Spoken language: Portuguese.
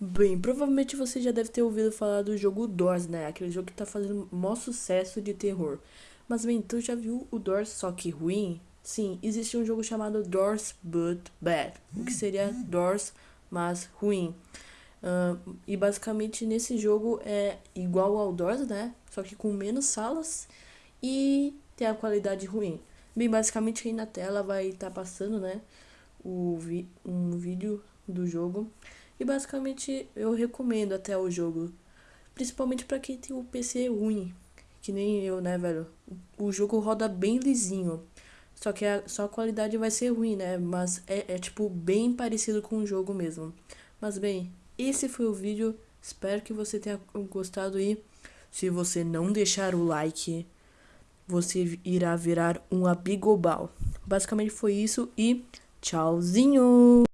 Bem, provavelmente você já deve ter ouvido falar do jogo Doors, né? Aquele jogo que tá fazendo maior sucesso de terror. Mas bem, tu já viu o Doors só que ruim? Sim, existe um jogo chamado Doors But Bad, o que seria Doors, mas ruim. Uh, e basicamente nesse jogo é igual ao Doors, né? Só que com menos salas e tem a qualidade ruim. Bem, basicamente aí na tela vai estar tá passando, né? O vi um vídeo do jogo. E basicamente eu recomendo até o jogo. Principalmente para quem tem o PC ruim. Que nem eu, né, velho? O jogo roda bem lisinho. Só que a, só a qualidade vai ser ruim, né? Mas é, é tipo bem parecido com o jogo mesmo. Mas bem, esse foi o vídeo. Espero que você tenha gostado e se você não deixar o like, você irá virar um abigobal. Basicamente foi isso e tchauzinho!